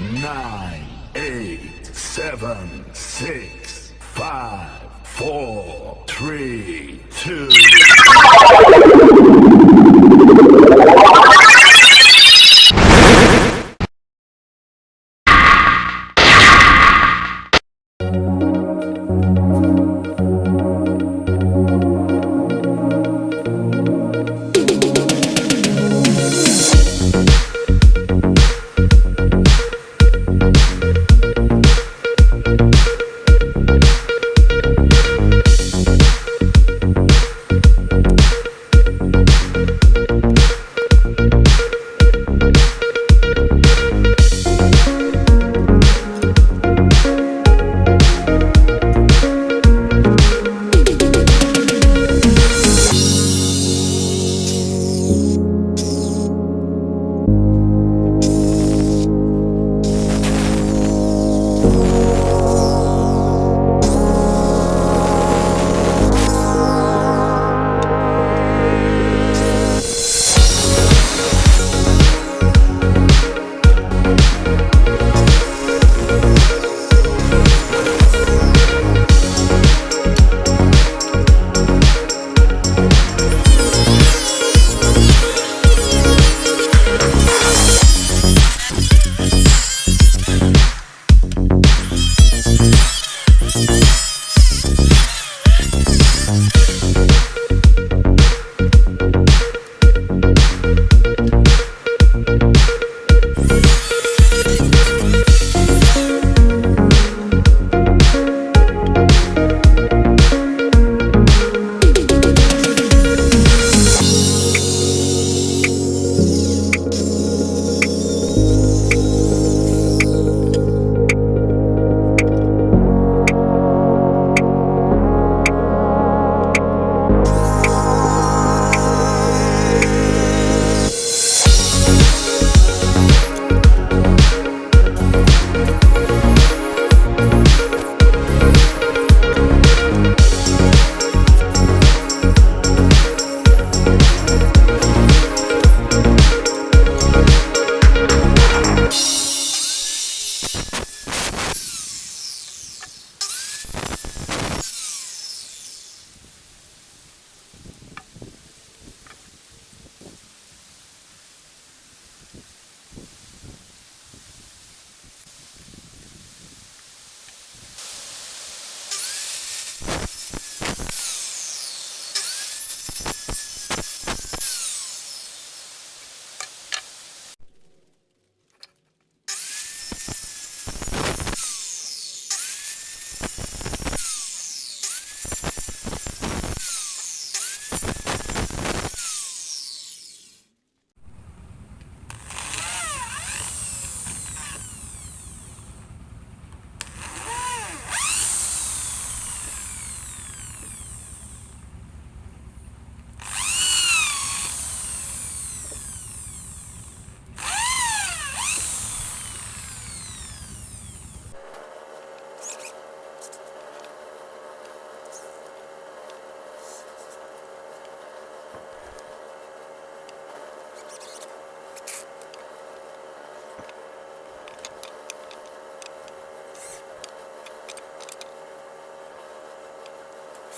nine, eight, seven, six, five, four, three, two.